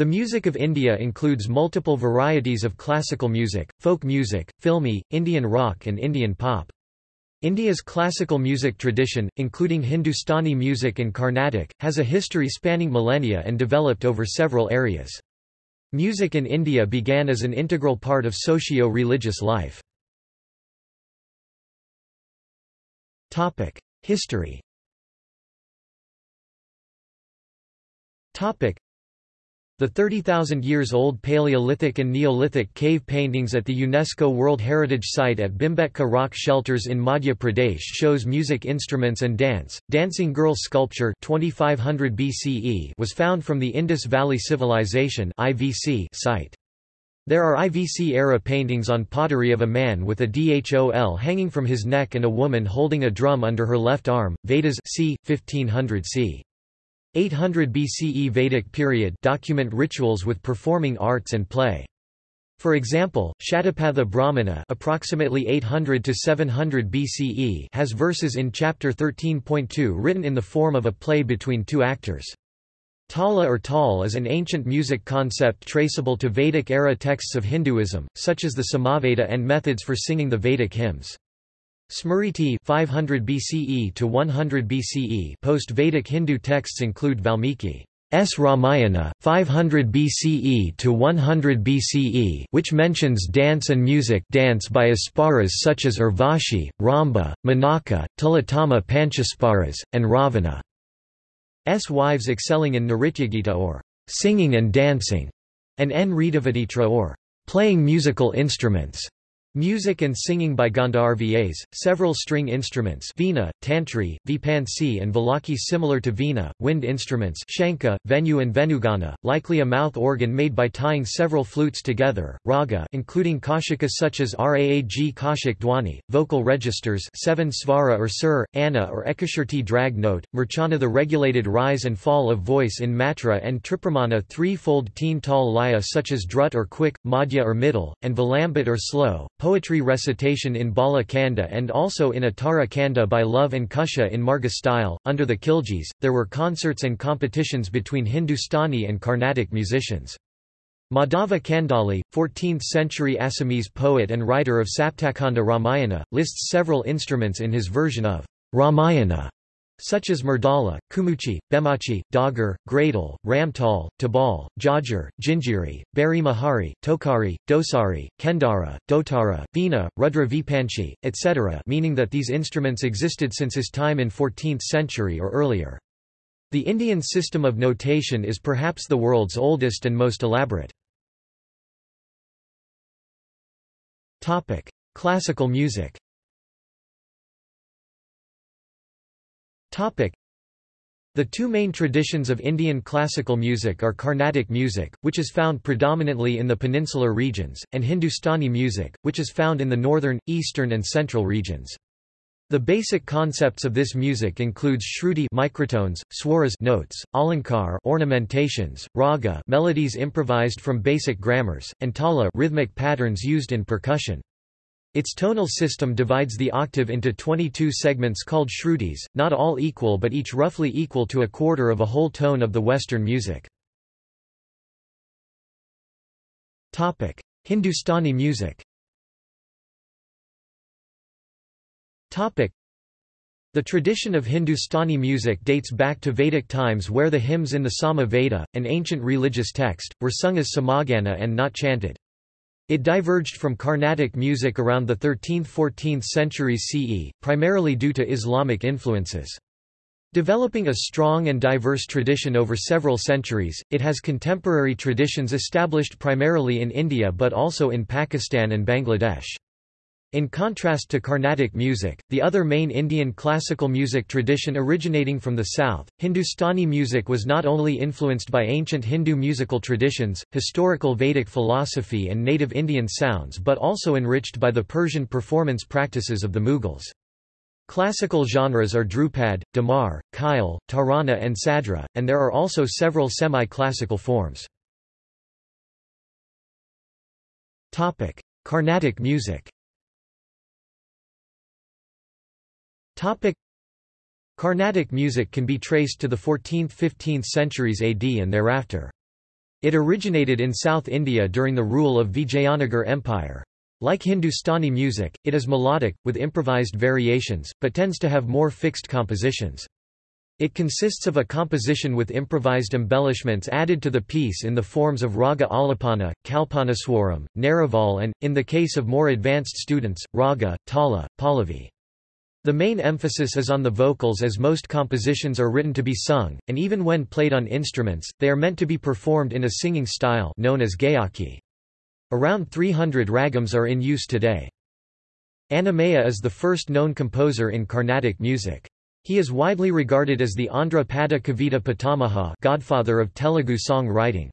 The music of India includes multiple varieties of classical music, folk music, filmy, Indian rock and Indian pop. India's classical music tradition, including Hindustani music and Carnatic, has a history spanning millennia and developed over several areas. Music in India began as an integral part of socio-religious life. History the 30,000 years old Paleolithic and Neolithic cave paintings at the UNESCO World Heritage Site at Bhimbetka Rock Shelters in Madhya Pradesh shows music instruments and dance. Dancing Girl sculpture 2500 BCE was found from the Indus Valley Civilization (IVC) site. There are IVC-era paintings on pottery of a man with a dhol hanging from his neck and a woman holding a drum under her left arm. Vedas c. 1500 c. 800 BCE Vedic period document rituals with performing arts and play. For example, Shatapatha Brahmana approximately 800 to 700 BCE has verses in chapter 13.2 written in the form of a play between two actors. Tala or tal is an ancient music concept traceable to Vedic-era texts of Hinduism, such as the Samaveda and methods for singing the Vedic hymns. Smriti 500 BCE to 100 BCE post-Vedic Hindu texts include Valmiki S. Ramayana, 500 BCE to 100 BCE which mentions dance and music dance by Apsaras such as Urvashi, Ramba, Menaka, Tilottama Panchasparas, and Ravana. S. wives excelling in Nrityagita or singing and dancing, and N. Ridavaditra or playing musical instruments. Music and singing by Gandharvas, several string instruments Veena, Tantri, Vipanchi and Valaki similar to Veena, wind instruments Shanka, Venu and Venugana, likely a mouth organ made by tying several flutes together, Raga including Kashikas such as Raag Kashik Dwani, vocal registers 7 Svara or Sur, Anna or Ekashruti drag note, Murchana the regulated rise and fall of voice in Matra and Tripramana three-fold teen tall laya such as drut or quick, madhya or middle, and Vilambit or slow, poetry recitation in Bala Kanda and also in Uttara Kanda by Love and Kusha in Marga style. Under the Khiljis, there were concerts and competitions between Hindustani and Carnatic musicians. Madhava Kandali, 14th-century Assamese poet and writer of Saptakhanda Ramayana, lists several instruments in his version of Ramayana such as Murdala, Kumuchi, Bemachi, Dagar, Gradle, Ramtal, Tabal, Jajar, Jinjiri, Bari Mahari, Tokari, Dosari, Kendara, Dotara, Veena, Rudra Vipanchi, etc. meaning that these instruments existed since his time in 14th century or earlier. The Indian system of notation is perhaps the world's oldest and most elaborate. Classical music The two main traditions of Indian classical music are Carnatic music, which is found predominantly in the peninsular regions, and Hindustani music, which is found in the northern, eastern and central regions. The basic concepts of this music includes shruti microtones, swaras notes, alankar ornamentations, raga melodies improvised from basic grammars, and tala rhythmic patterns used in percussion. Its tonal system divides the octave into 22 segments called shrutis, not all equal but each roughly equal to a quarter of a whole tone of the Western music. Hindustani music the tradition of Hindustani music dates back to Vedic times where the hymns in the Sama Veda, an ancient religious text, were sung as samagana and not chanted. It diverged from Carnatic music around the 13th–14th centuries CE, primarily due to Islamic influences. Developing a strong and diverse tradition over several centuries, it has contemporary traditions established primarily in India but also in Pakistan and Bangladesh. In contrast to Carnatic music, the other main Indian classical music tradition originating from the south, Hindustani music was not only influenced by ancient Hindu musical traditions, historical Vedic philosophy and native Indian sounds but also enriched by the Persian performance practices of the Mughals. Classical genres are Dhrupad, Dhamar, Khyal, Tarana and Sadra, and there are also several semi-classical forms. Carnatic music Carnatic music can be traced to the 14th–15th centuries AD and thereafter. It originated in South India during the rule of Vijayanagar Empire. Like Hindustani music, it is melodic, with improvised variations, but tends to have more fixed compositions. It consists of a composition with improvised embellishments added to the piece in the forms of raga alapana, kalpanaswaram, neraval and, in the case of more advanced students, raga, tala, pallavi. The main emphasis is on the vocals as most compositions are written to be sung, and even when played on instruments, they are meant to be performed in a singing style known as gayaki. Around 300 ragams are in use today. Annamaya is the first known composer in Carnatic music. He is widely regarded as the Andhra Pada Kavita Pitamaha godfather of Telugu song writing.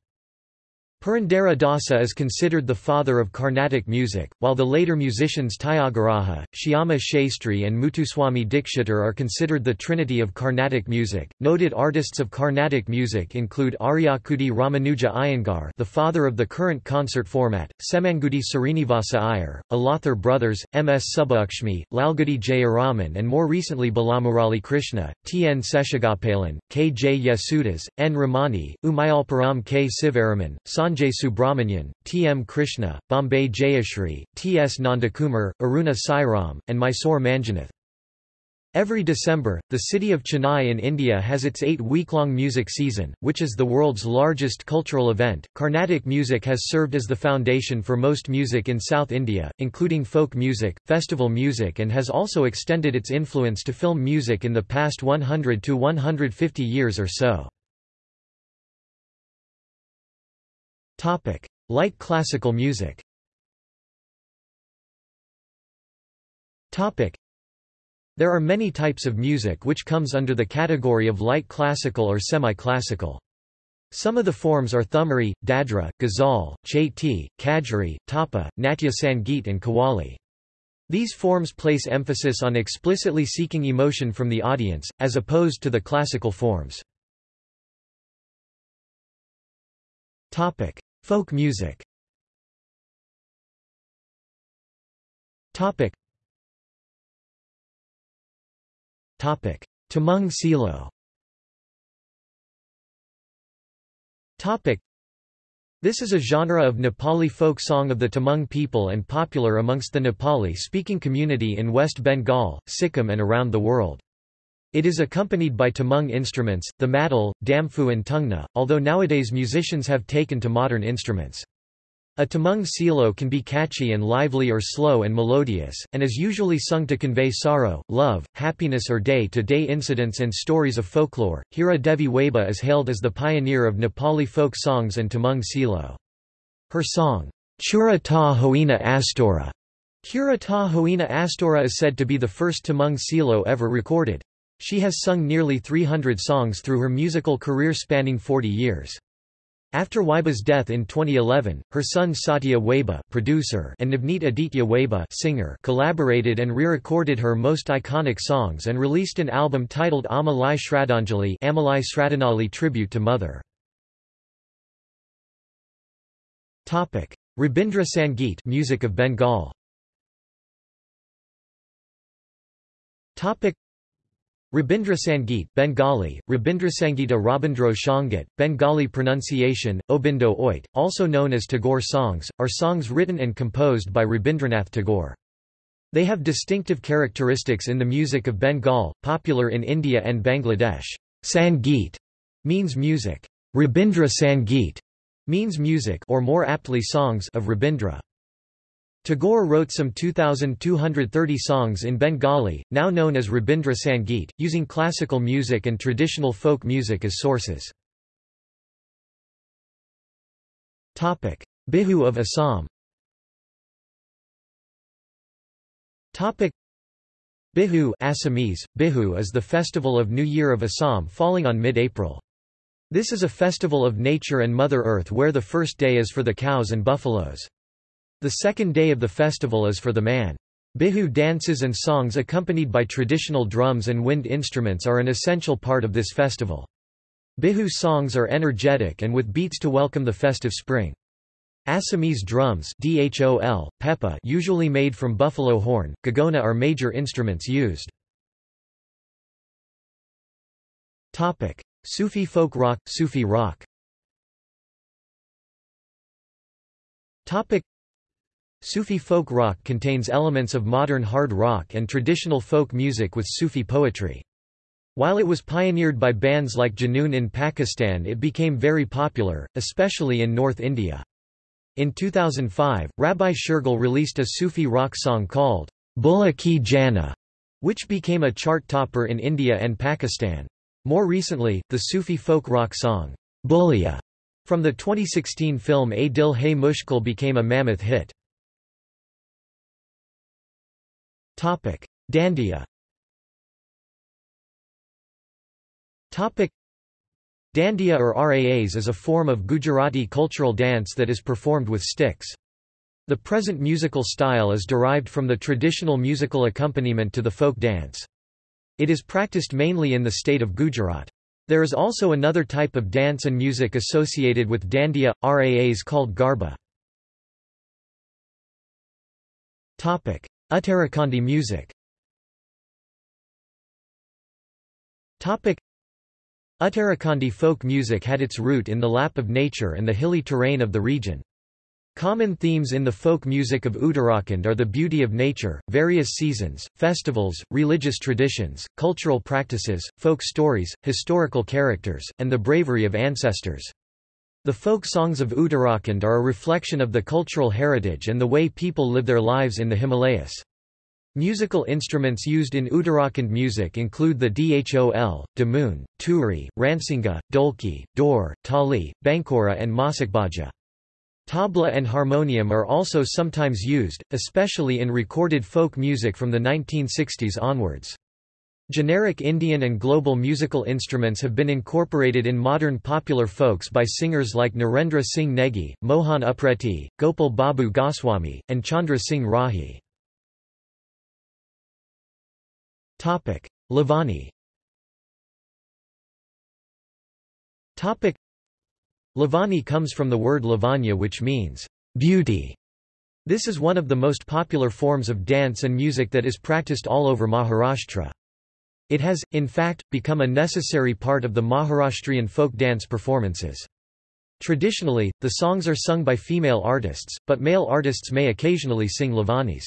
Purandara Dasa is considered the father of Carnatic music, while the later musicians Tyagaraja, Shyama Shastri, and Muthuswami Dikshitar are considered the trinity of Carnatic music. Noted artists of Carnatic music include Aryakudi Ramanuja Iyengar, the father of the current concert format, Semmangudi Srinivasa Iyer, Alathur brothers, M. S. Subbulakshmi, Lalgudi Jayaraman, and more recently Balamurali Krishna, T. N. Seshagopalan, K. J. Yesudas, N. Ramani, Umayalpuram K. Sivaraman, Sanjay Subrahmanyan, T. M. Krishna, Bombay Jayashri, T. S. Nandakumar, Aruna Sairam, and Mysore Manjunath. Every December, the city of Chennai in India has its eight-week-long music season, which is the world's largest cultural event. Carnatic music has served as the foundation for most music in South India, including folk music, festival music and has also extended its influence to film music in the past 100 to 150 years or so. Topic: Light classical music. Topic: There are many types of music which comes under the category of light classical or semi-classical. Some of the forms are thumri, dadra, ghazal, chaiti, kajri, tapa, natya sangeet and qawwali. These forms place emphasis on explicitly seeking emotion from the audience, as opposed to the classical forms. Topic: Folk music. Topic. Topic. Tamang Silo. Topic. This is a genre of Nepali folk song of the Tamang people and popular amongst the Nepali-speaking community in West Bengal, Sikkim and around the world. It is accompanied by Tamang instruments, the madal, damfu and tungna, although nowadays musicians have taken to modern instruments. A Tamang silo can be catchy and lively or slow and melodious, and is usually sung to convey sorrow, love, happiness or day-to-day -day incidents and stories of folklore. Hira Devi Waiba is hailed as the pioneer of Nepali folk songs and Tamang silo. Her song, Chura ta Hoina Astora, Hura ta Hoina Astora is said to be the first Tamang silo ever recorded. She has sung nearly 300 songs through her musical career spanning 40 years. After Waiba's death in 2011, her son Satya Waiba producer and Navneet Aditya Weba singer collaborated and re-recorded her most iconic songs and released an album titled Amalai Shraddhanjali Amalai Shraddhanali tribute to mother. Rabindra Sangeet music of Bengal Rabindra Sangeet Bengali, Rabindra Sangita Rabindro Shangat, Bengali pronunciation, Obindo Oit, also known as Tagore songs, are songs written and composed by Rabindranath Tagore. They have distinctive characteristics in the music of Bengal, popular in India and Bangladesh. Sangeet means music. Rabindra Sangeet means music or more aptly songs of Rabindra. Tagore wrote some 2,230 songs in Bengali, now known as Rabindra Sangeet, using classical music and traditional folk music as sources. Bihu of Assam Bihu Assamese, Bihu is the festival of New Year of Assam falling on mid-April. This is a festival of nature and Mother Earth where the first day is for the cows and buffaloes. The second day of the festival is for the man. Bihu dances and songs accompanied by traditional drums and wind instruments are an essential part of this festival. Bihu songs are energetic and with beats to welcome the festive spring. Assamese drums dhol, pepa usually made from buffalo horn, gagona are major instruments used. Sufi folk rock, Sufi rock Sufi folk rock contains elements of modern hard rock and traditional folk music with Sufi poetry. While it was pioneered by bands like Junoon in Pakistan it became very popular, especially in North India. In 2005, Rabbi Shergill released a Sufi rock song called Bulla Ki Jana, which became a chart topper in India and Pakistan. More recently, the Sufi folk rock song, Bulleya, from the 2016 film A Dil Hai Mushkil became a mammoth hit. Dandiya Dandiya or Raas is a form of Gujarati cultural dance that is performed with sticks. The present musical style is derived from the traditional musical accompaniment to the folk dance. It is practiced mainly in the state of Gujarat. There is also another type of dance and music associated with Dandiya, Raas called Garba. Uttarakhandi music Uttarakhandi folk music had its root in the lap of nature and the hilly terrain of the region. Common themes in the folk music of Uttarakhand are the beauty of nature, various seasons, festivals, religious traditions, cultural practices, folk stories, historical characters, and the bravery of ancestors. The folk songs of Uttarakhand are a reflection of the cultural heritage and the way people live their lives in the Himalayas. Musical instruments used in Uttarakhand music include the dhol, damoon, turi, ransinga, dolki, dor, tali, bankora and masakbaja. Tabla and harmonium are also sometimes used, especially in recorded folk music from the 1960s onwards. Generic Indian and global musical instruments have been incorporated in modern popular folks by singers like Narendra Singh Negi, Mohan Upreti, Gopal Babu Goswami, and Chandra Singh Rahi. Lavani. Lavani comes from the word Lavanya which means beauty. This is one of the most popular forms of dance and music that is practiced all over Maharashtra. It has, in fact, become a necessary part of the Maharashtrian folk dance performances. Traditionally, the songs are sung by female artists, but male artists may occasionally sing Lavanis.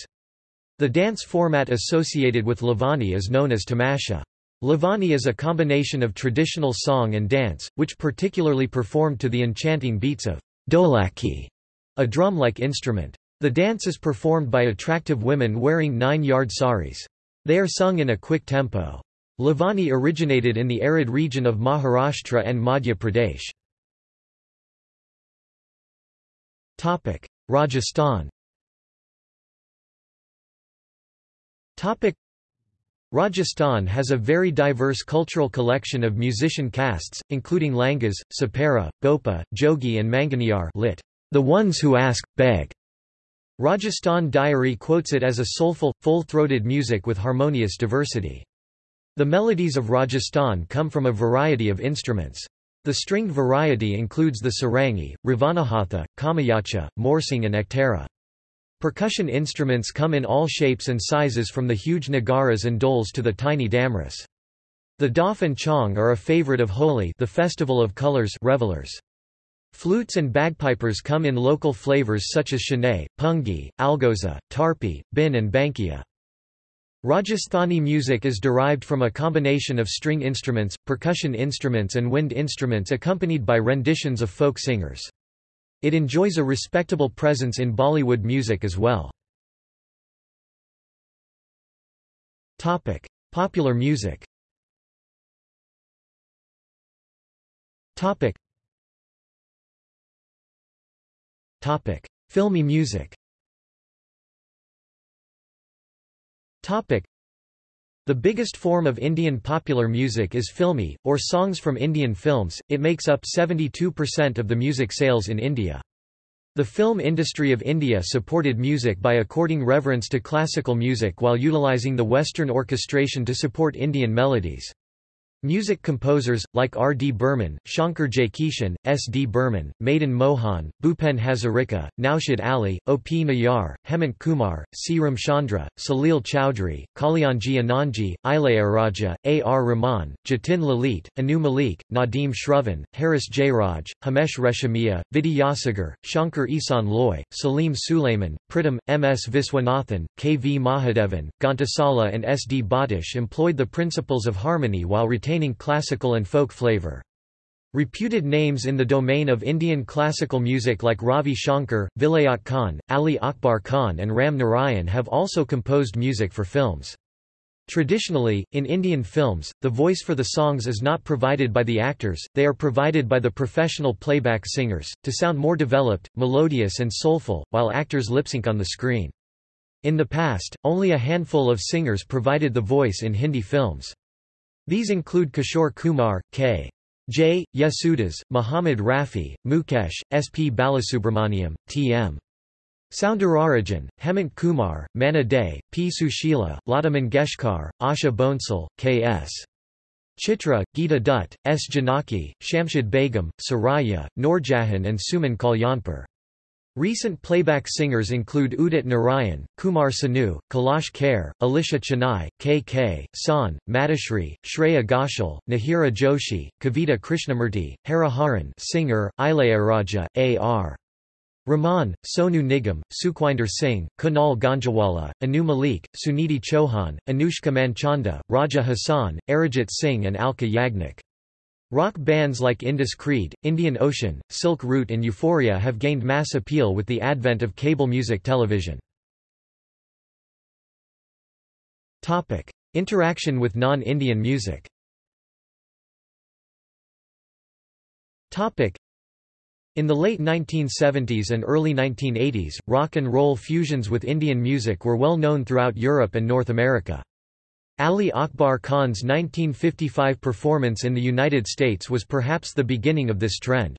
The dance format associated with Lavani is known as tamasha. Lavani is a combination of traditional song and dance, which particularly performed to the enchanting beats of dholaki, a drum-like instrument. The dance is performed by attractive women wearing nine-yard saris. They are sung in a quick tempo. Lavani originated in the arid region of Maharashtra and Madhya Pradesh. Rajasthan Rajasthan has a very diverse cultural collection of musician castes, including Langas, Sapera, Bhopa, Jogi and Manganiyar lit. The ones who ask, beg. Rajasthan Diary quotes it as a soulful, full-throated music with harmonious diversity. The melodies of Rajasthan come from a variety of instruments. The stringed variety includes the sarangi, ravanahatha, kamayacha, morsing and ektara. Percussion instruments come in all shapes and sizes from the huge nagaras and doles to the tiny damras. The daf and chong are a favorite of Holi the festival of colors revelers. Flutes and bagpipers come in local flavors such as Shanay, Pungi, Algoza, Tarpi, Bin and Bankia. Rajasthani music is derived from a combination of string instruments, percussion instruments and wind instruments accompanied by renditions of folk singers. It enjoys a respectable presence in Bollywood music as well. Topic: Popular music. Topic. Topic: Filmy music. Topic. The biggest form of Indian popular music is filmy, or songs from Indian films, it makes up 72% of the music sales in India. The film industry of India supported music by according reverence to classical music while utilizing the Western orchestration to support Indian melodies. Music composers, like R. D. Burman, Shankar Jaikishan, S. D. Burman, Madan Mohan, Bhupen Hazarika, Naushad Ali, O. P. Nayar, Hemant Kumar, C. Ramchandra, Salil Chowdhury, Kalyanji Anandji, Ilayaraja, A. R. Rahman, Jatin Lalit, Anu Malik, Nadeem Shravan, Harris Jayaraj, Himesh Reshammiya, Vidyasagar, Shankar Ihsaan Loy, Salim Sulaiman, Pritam, M. S. Viswanathan, K. V. Mahadevan, Ghantasala and S. D. Batish employed the principles of harmony while retaining retaining classical and folk flavor. Reputed names in the domain of Indian classical music like Ravi Shankar, Vilayat Khan, Ali Akbar Khan and Ram Narayan have also composed music for films. Traditionally, in Indian films, the voice for the songs is not provided by the actors, they are provided by the professional playback singers, to sound more developed, melodious and soulful, while actors lip-sync on the screen. In the past, only a handful of singers provided the voice in Hindi films. These include Kishore Kumar, K. J. Yesudas, Muhammad Rafi, Mukesh, S. P. Balasubrahmanyam, T. M. Soundararajan, Hemant Kumar, Manna Dey, P. Sushila, Lata Mangeshkar, Asha Bhosle, K. S. Chitra, Geeta Dutt, S. Janaki, Shamshad Begum, Suraiya, Noorjahan and Suman Kalyanpur. Recent playback singers include Udit Narayan, Kumar Sanu, Kailash Kher, Alisha Chinai, K. K. Shaan, Madhushree, Shreya Ghoshal, Nihira Joshi, Kavita Krishnamurti, Hariharan singer, Ilayaraja, A. R. Rahman, Sonu Nigam, Sukhwinder Singh, Kunal Ganjawala, Anu Malik, Sunidhi Chauhan, Anushka Manchanda, Raja Hassan, Arijit Singh and Alka Yagnik. Rock bands like Indus Creed, Indian Ocean, Silk Route and Euphoria have gained mass appeal with the advent of cable music television. Topic: Interaction with non-Indian music Topic: in the late 1970s and early 1980s, rock and roll fusions with Indian music were well known throughout Europe and North America. Ali Akbar Khan's 1955 performance in the United States was perhaps the beginning of this trend.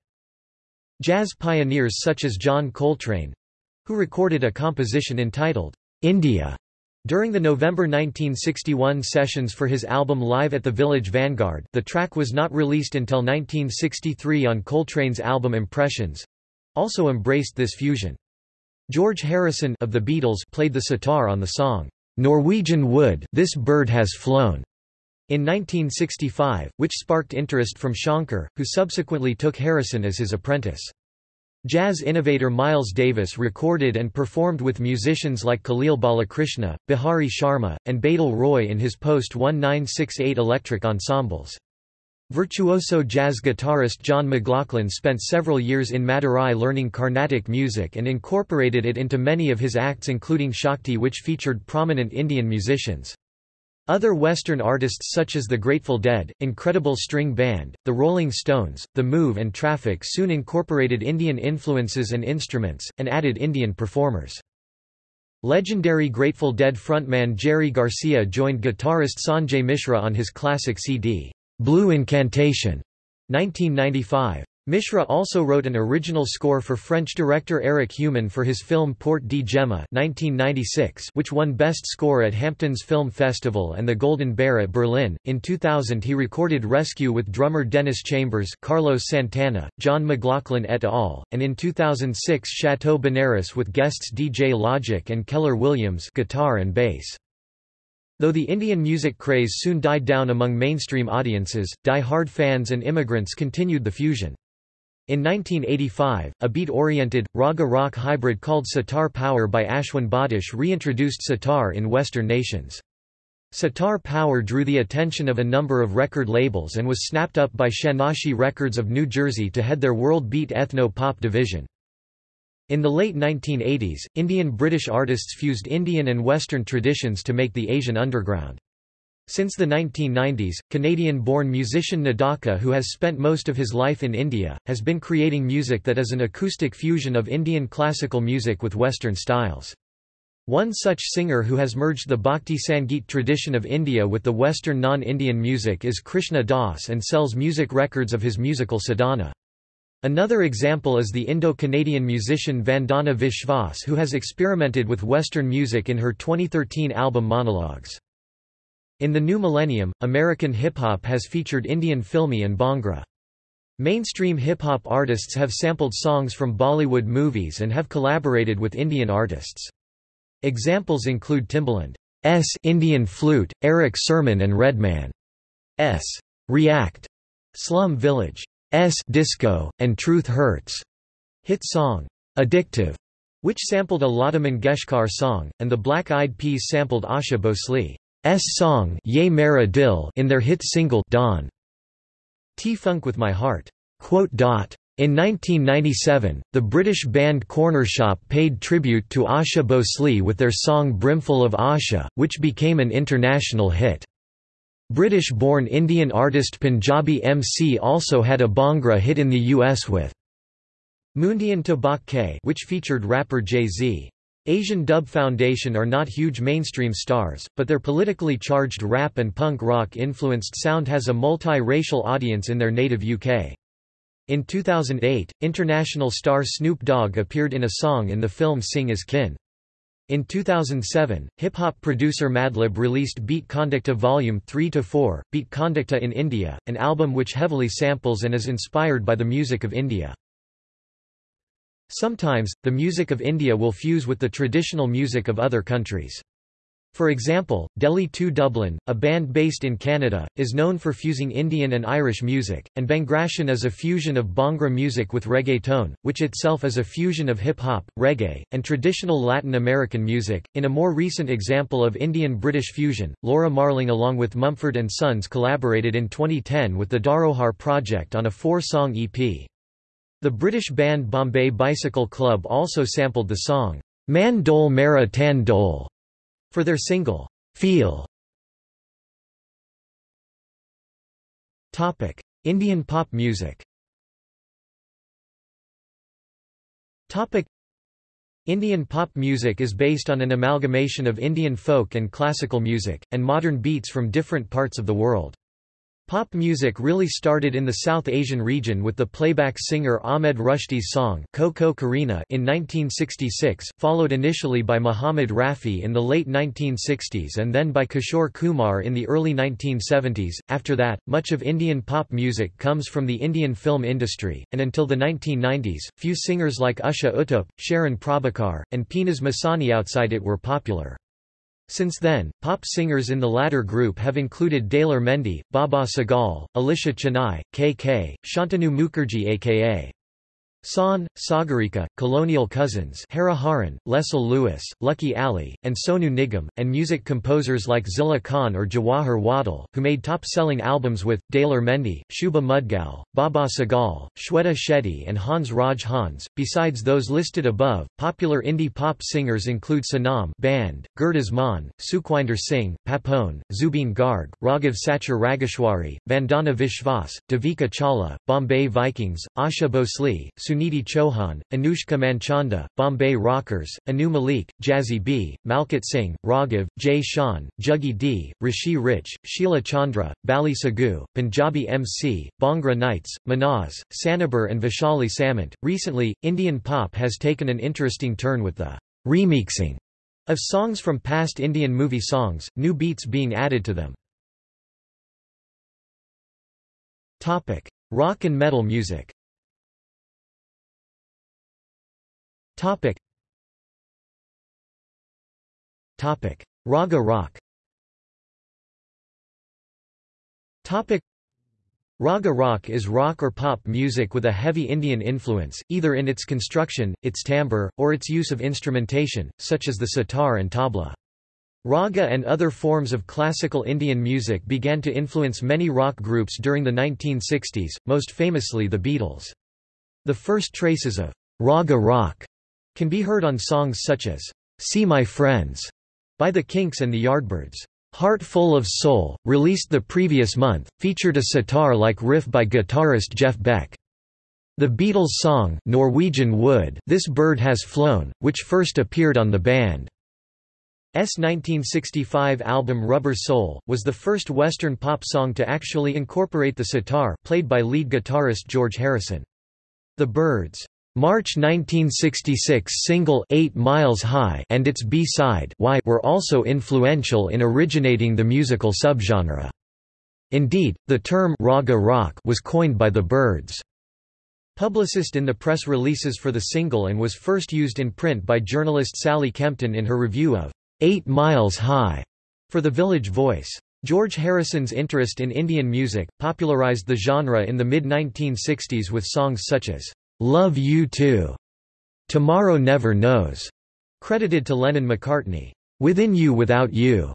Jazz pioneers such as John Coltrane—who recorded a composition entitled, "'India' During the November 1961 sessions for his album Live at the Village Vanguard the track was not released until 1963 on Coltrane's album Impressions—also embraced this fusion. George Harrison of the Beatles played the sitar on the song. Norwegian Wood This Bird Has Flown in 1965, which sparked interest from Shankar, who subsequently took Harrison as his apprentice. Jazz innovator Miles Davis recorded and performed with musicians like Khalil Balakrishna, Bihari Sharma, and Badal Roy in his post-1968 electric ensembles. Virtuoso jazz guitarist John McLaughlin spent several years in Madurai learning Carnatic music and incorporated it into many of his acts including Shakti which featured prominent Indian musicians. Other Western artists such as the Grateful Dead, Incredible String Band, The Rolling Stones, The Move and Traffic soon incorporated Indian influences and instruments, and added Indian performers. Legendary Grateful Dead frontman Jerry Garcia joined guitarist Sanjay Mishra on his classic CD. Blue Incantation, 1995. Mishra also wrote an original score for French director Eric Heumann for his film Port Djema 1996, which won Best Score at Hamptons Film Festival and the Golden Bear at Berlin. In 2000 he recorded Rescue with drummer Dennis Chambers, Carlos Santana, John McLaughlin et al., and in 2006 Chateau Benares with guests DJ Logic and Keller Williams guitar and bass. Though the Indian music craze soon died down among mainstream audiences, die-hard fans and immigrants continued the fusion. In 1985, a beat-oriented, raga rock hybrid called Sitar Power by Ashwin Batish reintroduced sitar in Western nations. Sitar Power drew the attention of a number of record labels and was snapped up by Shanachie Records of New Jersey to head their World Beat Ethno-Pop division. In the late 1980s, Indian-British artists fused Indian and Western traditions to make the Asian underground. Since the 1990s, Canadian-born musician Nadaka who has spent most of his life in India, has been creating music that is an acoustic fusion of Indian classical music with Western styles. One such singer who has merged the Bhakti Sangeet tradition of India with the Western non-Indian music is Krishna Das and sells music records of his musical sadhana. Another example is the Indo-Canadian musician Vandana Vishwas who has experimented with Western music in her 2013 album Monologues. In the new millennium, American hip-hop has featured Indian filmi and Bhangra. Mainstream hip-hop artists have sampled songs from Bollywood movies and have collaborated with Indian artists. Examples include Timbaland's Indian Flute, Erick Sermon and Redman's React, Slum Village's Disco, and Truth Hurts hit song, Addictive, which sampled a Lata Mangeshkar song, and the Black Eyed Peas sampled Asha Bhosle's song Ye Mera Dil in their hit single Dawn. T-Funk with My Heart. In 1997, the British band Cornershop paid tribute to Asha Bhosle with their song Brimful of Asha, which became an international hit. British-born Indian artist Punjabi MC also had a Bhangra hit in the US with Moondian Tabak K which featured rapper Jay-Z. Asian Dub Foundation are not huge mainstream stars, but their politically charged rap and punk rock-influenced sound has a multi-racial audience in their native UK. In 2008, international star Snoop Dogg appeared in a song in the film Singh Is Kinng. In 2007, hip-hop producer Madlib released Beat Conducta Volume 3-4, Beat Conducta in India, an album which heavily samples and is inspired by the music of India. Sometimes, the music of India will fuse with the traditional music of other countries. For example, Delhi 2 Dublin, a band based in Canada, is known for fusing Indian and Irish music, and Bhangraton is a fusion of Bhangra music with reggaeton, which itself is a fusion of hip-hop, reggae, and traditional Latin American music. In a more recent example of Indian-British fusion, Laura Marling along with Mumford & Sons collaborated in 2010 with the Dharohar project on a four-song EP. The British band Bombay Bicycle Club also sampled the song, Man Dole Mera Tan Dole, for their single, Feel. Indian pop music Indian pop music is based on an amalgamation of Indian folk and classical music, and modern beats from different parts of the world. Pop music really started in the South Asian region with the playback singer Ahmed Rushdi's song Ko Ko Korina in 1966, followed initially by Muhammad Rafi in the late 1960s and then by Kishore Kumar in the early 1970s. After that, much of Indian pop music comes from the Indian film industry, and until the 1990s, few singers like Usha Uttup, Sharon Prabhakar, and Peenaz Masani outside it were popular. Since then, pop singers in the latter group have included Daler Mehndi, Baba Sahgal, Alisha Chinai, K.K., Shantanu Mukherjee aka Shaan, Sagarika, Colonial Cousins Hariharan, Leslie Lewis, Lucky Ali, and Sonu Nigam, and music composers like Zilla Khan or Jawahar Wattal, who made top-selling albums with, Daler Mehndi, Shubha Mudgal, Baba Sahgal, Shweta Shetty and Hans Raj Hans. Besides those listed above, popular indie pop singers include Sanam Band, Gurdas Maan, Sukhwinder Singh, Papon, Zubeen Garg, Raghav Sachar Rageshwari, Vandana Vishwas, Devika Chawla, Bombay Vikings, Asha Bhosle, Sunidhi Chauhan, Anushka Manchanda, Bombay Rockers, Anu Malik, Jazzy B, Malkit Singh, Raghav, Jay Sean, Juggy D, Rishi Rich, Sheila Chandra, Bali Sagoo, Punjabi MC, Bhangra Knights, Mehnaz, Sanober and Vaishali Samant. Recently, Indian pop has taken an interesting turn with the remixing of songs from past Indian movie songs, new beats being added to them. Rock and metal music Topic. Topic. Raga rock Topic. Raga rock is rock or pop music with a heavy Indian influence, either in its construction, its timbre, or its use of instrumentation, such as the sitar and tabla. Raga and other forms of classical Indian music began to influence many rock groups during the 1960s, most famously the Beatles. The first traces of raga rock can be heard on songs such as, See My Friends, by the Kinks and the Yardbirds. Heart Full of Soul, released the previous month, featured a sitar-like riff by guitarist Jeff Beck. The Beatles' song Norwegian Wood This Bird Has Flown, which first appeared on the band's 1965 album Rubber Soul, was the first Western pop song to actually incorporate the sitar played by lead guitarist George Harrison. The Byrds' March 1966 single 8 Miles High and its B-side were also influential in originating the musical subgenre. Indeed, the term raga rock was coined by the Byrds. Publicist in the press releases for the single and was first used in print by journalist Sally Kempton in her review of Eight Miles High for The Village Voice. George Harrison's interest in Indian music, popularized the genre in the mid-1960s with songs such as Love You Too, Tomorrow Never Knows, credited to Lennon-McCartney, Within You Without You,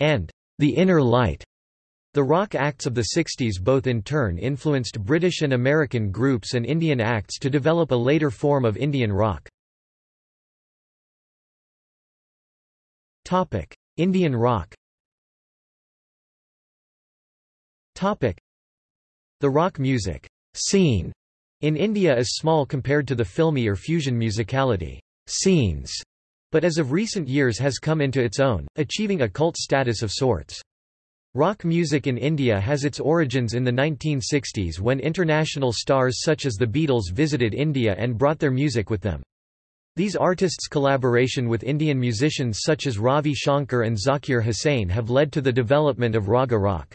and The Inner Light. The rock acts of the 60s both in turn influenced British and American groups and Indian acts to develop a later form of Indian rock. Topic: Indian rock. Topic: The rock music. Scene in India is small compared to the filmy or fusion musicality scenes, but as of recent years has come into its own, achieving a cult status of sorts. Rock music in India has its origins in the 1960s when international stars such as the Beatles visited India and brought their music with them. These artists' collaboration with Indian musicians such as Ravi Shankar and Zakir Hussain have led to the development of raga rock.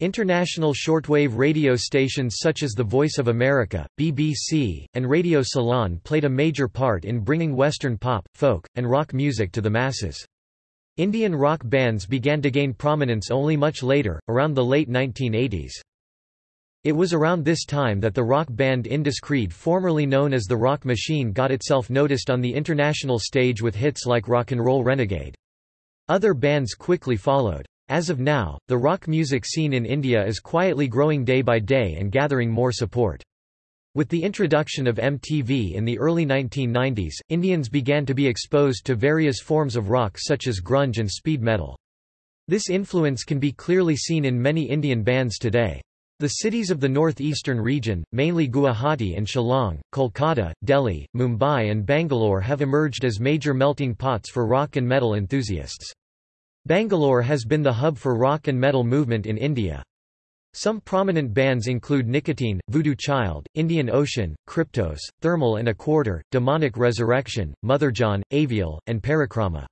International shortwave radio stations such as The Voice of America, BBC, and Radio Ceylon played a major part in bringing Western pop, folk, and rock music to the masses. Indian rock bands began to gain prominence only much later, around the late 1980s. It was around this time that the rock band Indus Creed formerly known as the Rock Machine got itself noticed on the international stage with hits like Rock and Roll Renegade. Other bands quickly followed. As of now, the rock music scene in India is quietly growing day by day and gathering more support. With the introduction of MTV in the early 1990s, Indians began to be exposed to various forms of rock such as grunge and speed metal. This influence can be clearly seen in many Indian bands today. The cities of the northeastern region, mainly Guwahati and Shillong, Kolkata, Delhi, Mumbai and Bangalore have emerged as major melting pots for rock and metal enthusiasts. Bangalore has been the hub for rock and metal movement in India. Some prominent bands include Nicotine, Voodoo Child, Indian Ocean, Kryptos, Thermal and a Quarter, Demonic Resurrection, Motherjane, Avial, and Parakrama.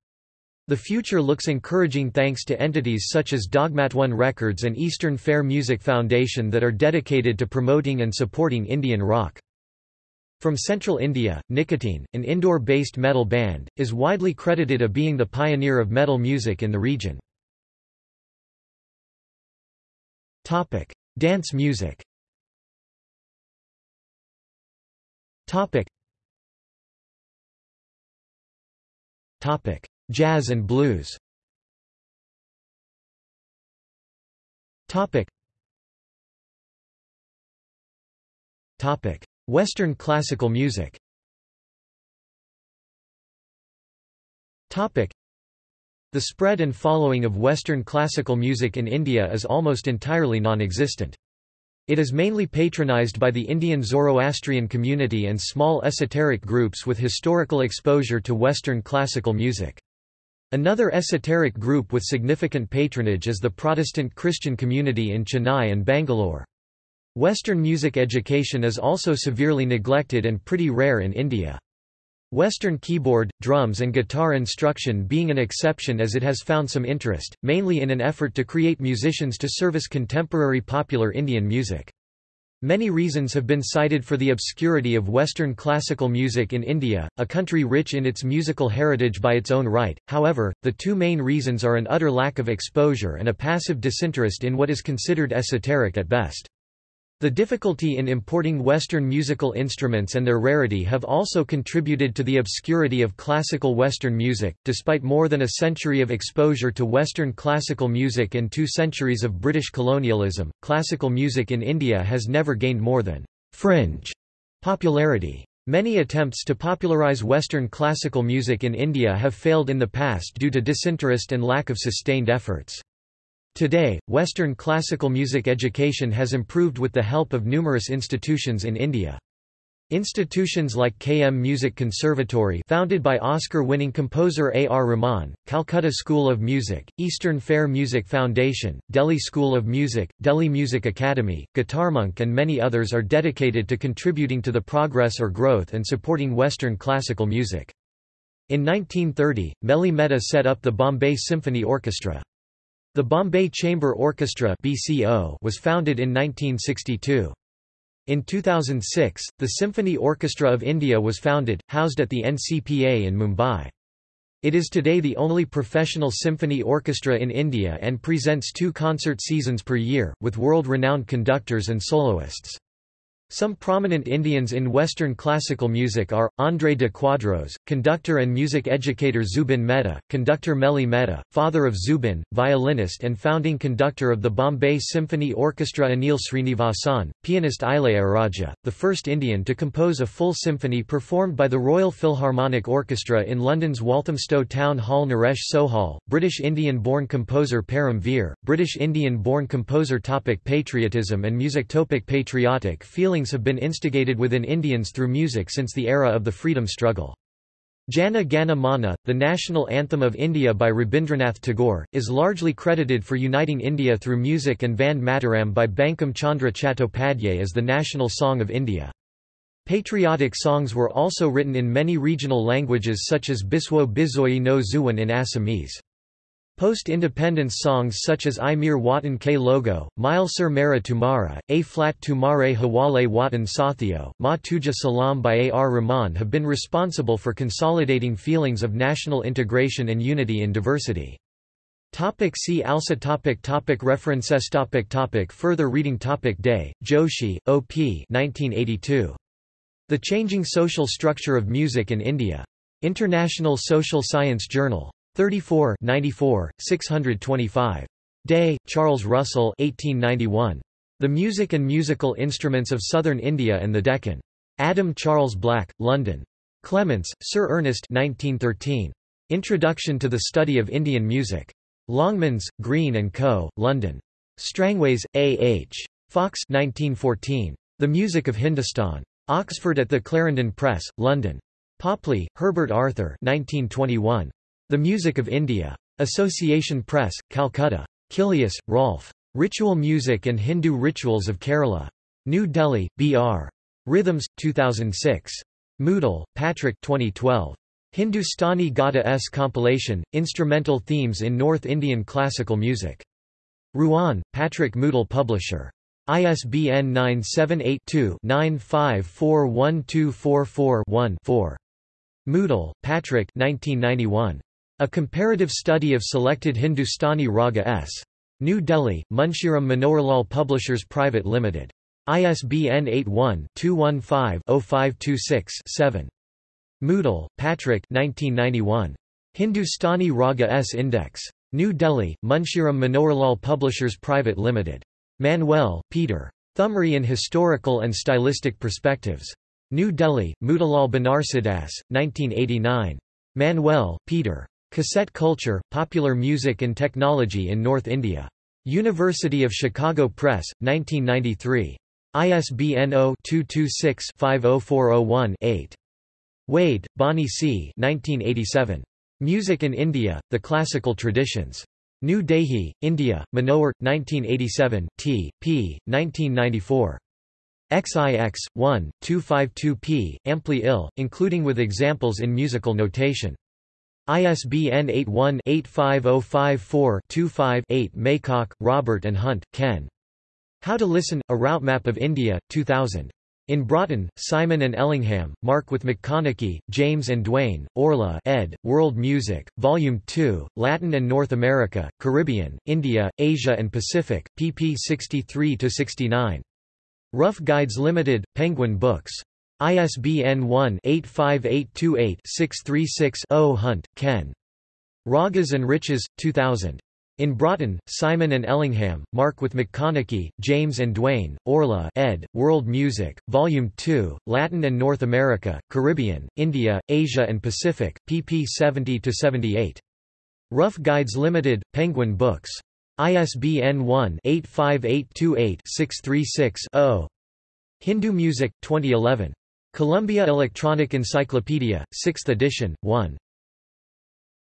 The future looks encouraging thanks to entities such as Dogmatone Records and Eastern Fare Music Foundation that are dedicated to promoting and supporting Indian rock. From central India, Nicotine, an Indore-based metal band, is widely credited of being the pioneer of metal music in the region. Topic: Dance music Topic. Topic: Jazz and blues Topic. Topic. Western classical music The spread and following of Western classical music in India is almost entirely non-existent. It is mainly patronized by the Indian Zoroastrian community and small esoteric groups with historical exposure to Western classical music. Another esoteric group with significant patronage is the Protestant Christian community in Chennai and Bangalore. Western music education is also severely neglected and pretty rare in India. Western keyboard, drums and guitar instruction being an exception as it has found some interest, mainly in an effort to create musicians to service contemporary popular Indian music. Many reasons have been cited for the obscurity of Western classical music in India, a country rich in its musical heritage by its own right, however, the two main reasons are an utter lack of exposure and a passive disinterest in what is considered esoteric at best. The difficulty in importing Western musical instruments and their rarity have also contributed to the obscurity of classical Western music. Despite more than a century of exposure to Western classical music and two centuries of British colonialism, classical music in India has never gained more than fringe popularity. Many attempts to popularize Western classical music in India have failed in the past due to disinterest and lack of sustained efforts. Today, Western classical music education has improved with the help of numerous institutions in India. Institutions like KM Music Conservatory founded by Oscar-winning composer A. R. Rahman, Calcutta School of Music, Eastern Fare Music Foundation, Delhi School of Music, Delhi Music Academy, Guitarmonk and many others are dedicated to contributing to the progress or growth and supporting Western classical music. In 1930, Mehli Mehta set up the Bombay Symphony Orchestra. The Bombay Chamber Orchestra (BCO) was founded in 1962. In 2006, the Symphony Orchestra of India was founded, housed at the NCPA in Mumbai. It is today the only professional symphony orchestra in India and presents two concert seasons per year, with world-renowned conductors and soloists. Some prominent Indians in Western classical music are, André de Quadros, conductor and music educator Zubin Mehta, conductor Mehli Mehta, father of Zubin, violinist and founding conductor of the Bombay Symphony Orchestra Anil Srinivasan, pianist Ilaiyaraaja, the first Indian to compose a full symphony performed by the Royal Philharmonic Orchestra in London's Walthamstow Town Hall Naresh Sohal, British Indian-born composer Param Vir, British Indian-born composer Topic Patriotism and music Topic Patriotic feeling have been instigated within Indians through music since the era of the freedom struggle. Jana Gana Mana, the national anthem of India by Rabindranath Tagore, is largely credited for uniting India through music and Vande Mataram by Bankim Chandra Chattopadhyay as the national song of India. Patriotic songs were also written in many regional languages such as Biswo Bizoyi no Zuwan in Assamese. Post-independence songs such as Ae Mere Watan Ke Logo, Mile Sur Mera Tumhara, A Flat Tumhare Hawale Watan Saathiyo, Maa Tujhe Salaam by A. R. Rahman have been responsible for consolidating feelings of national integration and unity in diversity. Topic see also topic topic References topic topic Further reading topic Day, Joshi, O.P. 1982. The Changing Social Structure of Music in India. International Social Science Journal. 34 94, 625. Day, Charles Russell 1891. The Music and Musical Instruments of Southern India and the Deccan. Adam Charles Black, London. Clements, Sir Ernest 1913. Introduction to the Study of Indian Music. Longmans, Green & Co., London. Strangways, A. H. Fox 1914. The Music of Hindustan. Oxford at the Clarendon Press, London. Popley, Herbert Arthur 1921. The Music of India. Association Press, Calcutta. Killius, Rolf. Ritual Music and Hindu Rituals of Kerala. New Delhi, B.R. Rhythms, 2006. Moutal, Patrick 2012. Hindustani Gata S compilation, Instrumental Themes in North Indian Classical Music. Rouen, Patrick Moutal Publisher. ISBN 978 2 9541244 one 4 Moutal, Patrick 1991. A comparative study of selected Hindustani raga s. New Delhi, Munshiram Manoharlal Publishers Private Limited. ISBN 81-215-0526-7. Moutal, Patrick 1991. Hindustani Raga S Index. New Delhi, Munshiram Manoharlal Publishers Private Limited. Manuel, Peter. Thumri in Historical and Stylistic Perspectives. New Delhi, Motilal Banarsidass, 1989. Manuel, Peter. Cassette Culture, Popular Music and Technology in North India. University of Chicago Press, 1993. ISBN 0-226-50401-8. Wade, Bonnie C. 1987. Music in India, The Classical Traditions. New Delhi, India, Manohar, 1987, t. p. 1994. XIX, 1, 252p, amply ill, including with examples in musical notation. ISBN 81-85054-25-8 Maycock, Robert and Hunt, Ken. How to Listen, A Route Map of India, 2000. In Broughton, Simon and Ellingham, Mark with McConnachie, James and Duane, Orla ed., World Music, Volume 2, Latin and North America, Caribbean, India, Asia and Pacific, pp 63–69. Rough Guides Limited, Penguin Books. ISBN 1-85828-636-0 Hunt, Ken. Ragas and Riches, 2000. In Broughton, Simon and Ellingham, Mark with McConnachie, James and Duane, Orla ed., World Music, Volume 2, Latin and North America, Caribbean, India, Asia and Pacific, pp 70–78. Rough Guides Limited, Penguin Books. ISBN 1-85828-636-0. Hindu Music, 2011. Columbia Electronic Encyclopedia, 6th edition, 1.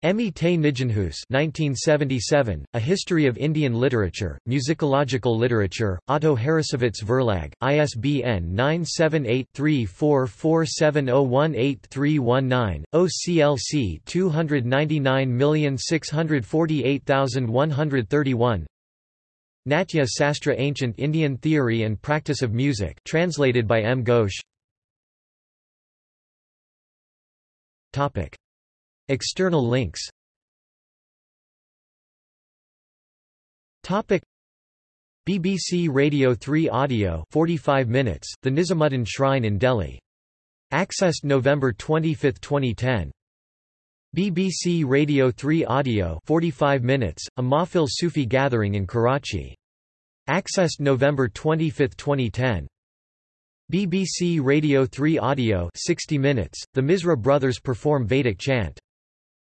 Emmie te Nijenhuis 1977, A History of Indian Literature, Musicological Literature, Otto Harrassowitz Verlag, ISBN 978-3447018319, OCLC 299648131 Natya Sastra Ancient Indian Theory and Practice of Music translated by M. Ghosh External links BBC Radio 3 Audio 45 minutes, The Nizamuddin Shrine in Delhi. Accessed November 25, 2010. BBC Radio 3 Audio 45 minutes, A Mahfil Sufi gathering in Karachi. Accessed November 25, 2010. BBC Radio 3 Audio 60 minutes, The Misra Brothers perform Vedic chant.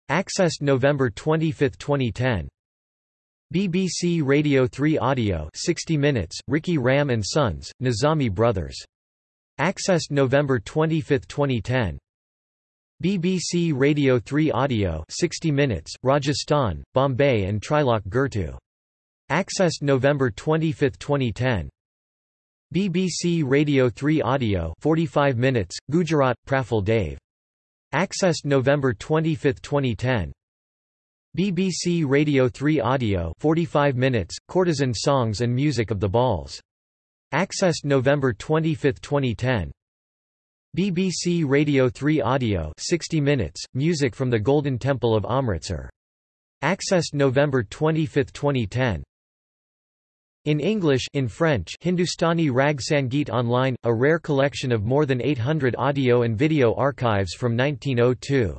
Accessed November 25, 2010. BBC Radio 3 Audio 60 minutes, Rikhi Ram and Sons, Nizami Brothers. Accessed November 25, 2010. BBC Radio 3 Audio 60 minutes, Rajasthan, Bombay and Trilok Gurtu. Accessed November 25, 2010. BBC Radio 3 Audio 45 minutes, Gujarat, Praful Dave. Accessed November 25, 2010. BBC Radio 3 Audio 45 minutes, Courtesan Songs and Music of the Bauls. Accessed November 25, 2010. BBC Radio 3 Audio 60 minutes, Music from the Golden Temple of Amritsar. Accessed November 25, 2010. In English in French Hindustani Rag Sangeet Online, a rare collection of more than 800 audio and video archives from 1902.